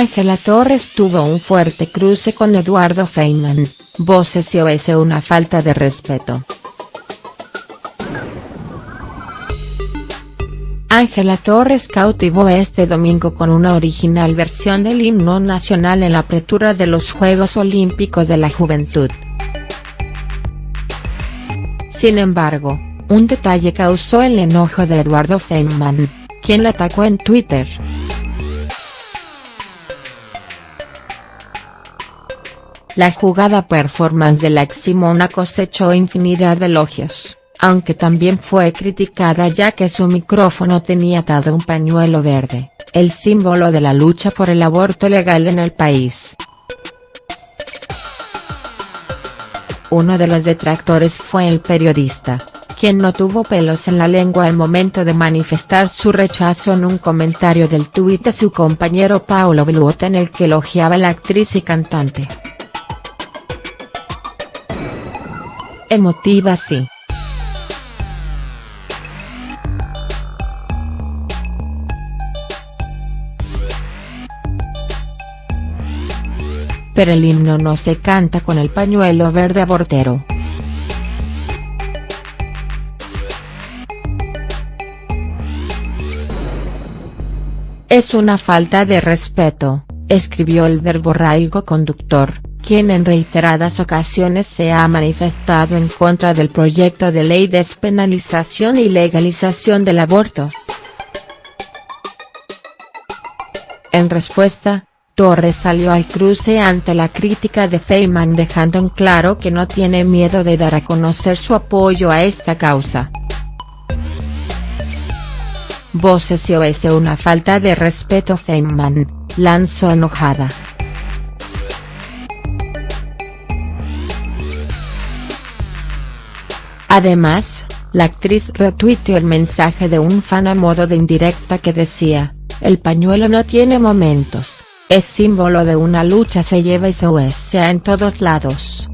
Ángela Torres tuvo un fuerte cruce con Eduardo Feynman, voces y OS una falta de respeto. Ángela Torres cautivó este domingo con una original versión del himno nacional en la apertura de los Juegos Olímpicos de la Juventud. Sin embargo, un detalle causó el enojo de Eduardo Feynman, quien la atacó en Twitter. La jugada performance de la ex Simona cosechó infinidad de elogios, aunque también fue criticada ya que su micrófono tenía atado un pañuelo verde, el símbolo de la lucha por el aborto legal en el país. Uno de los detractores fue el periodista, quien no tuvo pelos en la lengua al momento de manifestar su rechazo en un comentario del tuit de su compañero Paulo Beluota en el que elogiaba a la actriz y cantante. Emotiva sí. Pero el himno no se canta con el pañuelo verde abortero. Es una falta de respeto, escribió el verborraico conductor quien en reiteradas ocasiones se ha manifestado en contra del proyecto de ley de despenalización y legalización del aborto. En respuesta, Torres salió al cruce ante la crítica de Feynman dejando en claro que no tiene miedo de dar a conocer su apoyo a esta causa. Voces y OS una falta de respeto Feynman, lanzó enojada. Además, la actriz retuiteó el mensaje de un fan a modo de indirecta que decía, el pañuelo no tiene momentos, es símbolo de una lucha se lleva y se usa en todos lados.